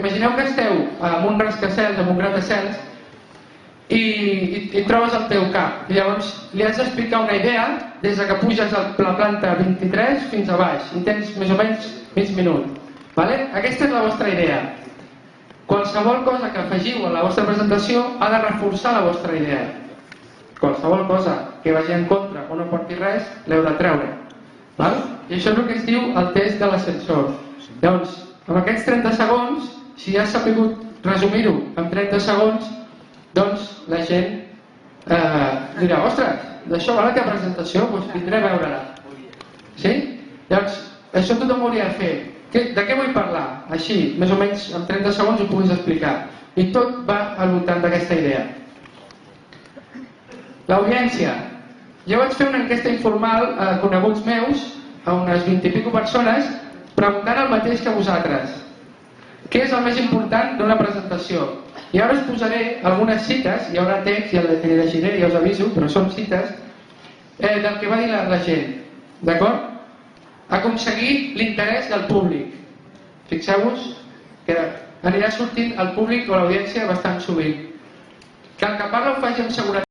imagineu que esteu en un rascacels, en un gratacels, i, i, i trobes el teu cap. I llavors li has d'explicar una idea des de que puges a la planta 23 fins a baix i tens més o menys mig minut. Vale? Aquesta és la vostra idea. Qualsevol cosa que afegiu a la vostra presentació ha de reforçar la vostra idea. Qualsevol cosa que vagi en contra o no porti res, l'heu de treure. Val? I això és el que es diu el test de l'ascensor. Llavors, amb aquests 30 segons, si has sabut resumir-ho en 30 segons, doncs la gent eh, dirà, ostres, d'això va la teva presentació, doncs vindré a veure-la. Sí? Llavors, això tothom ho hauria de fer. De què vull parlar? Així, més o menys en 30 segons ho puguis explicar. I tot va al voltant d'aquesta idea. L'audiència. Jo vaig fer una enquesta informal a coneguts meus, a unes 20 i pico persones, preguntant el mateix que vosaltres. Què és el més important d'una presentació? I ara us posaré algunes cites, hi haurà text, ja les llegiré, ja us aviso, però són cites, eh, del que va dir la, la gent. D'acord? Aconseguir l'interès del públic. Fixeu-vos que anirà sortint el públic o l'audiència bastant sovint. Que el que parla ho faci amb seguretat